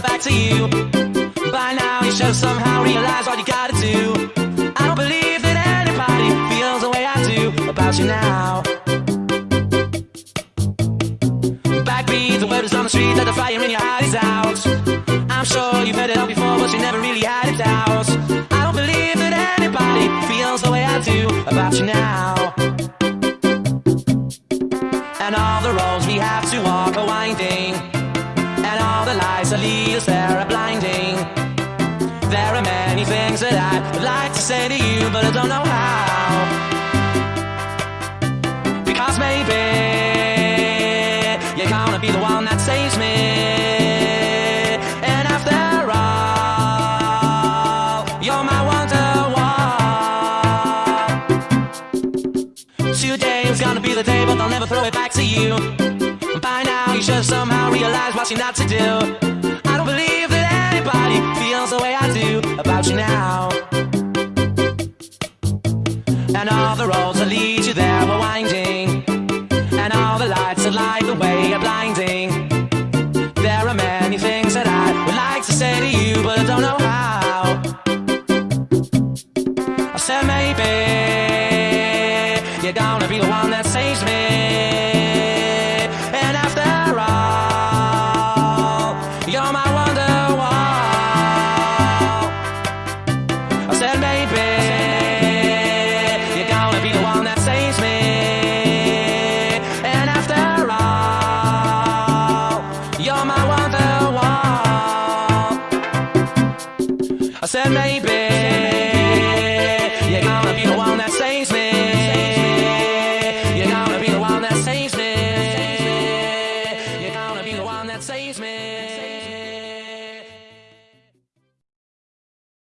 it back to you. By now you should have somehow realized what you gotta do. I don't believe that anybody feels the way I do about you now. Backbeat, the word is on the street that the fire in your heart is out. I'm sure you've heard it all before, but you never really had it out. I don't believe that anybody feels the way I do about you now. And all the roads we have to walk are winding, lead us there are blinding. There are many things that I would like to say to you, but I don't know how. Because maybe you're gonna be the one that saves me. Today is gonna be the day, but I'll never throw it back to you. By now, you should somehow realized what you're not to do. About you now. And all the roads that lead you there were winding, and all the lights that light the way are blinding. There are many things that I would like to say to you, but I don't know how. I said maybe you're gonna be the one that saves me. You're my wonderwall. I said maybe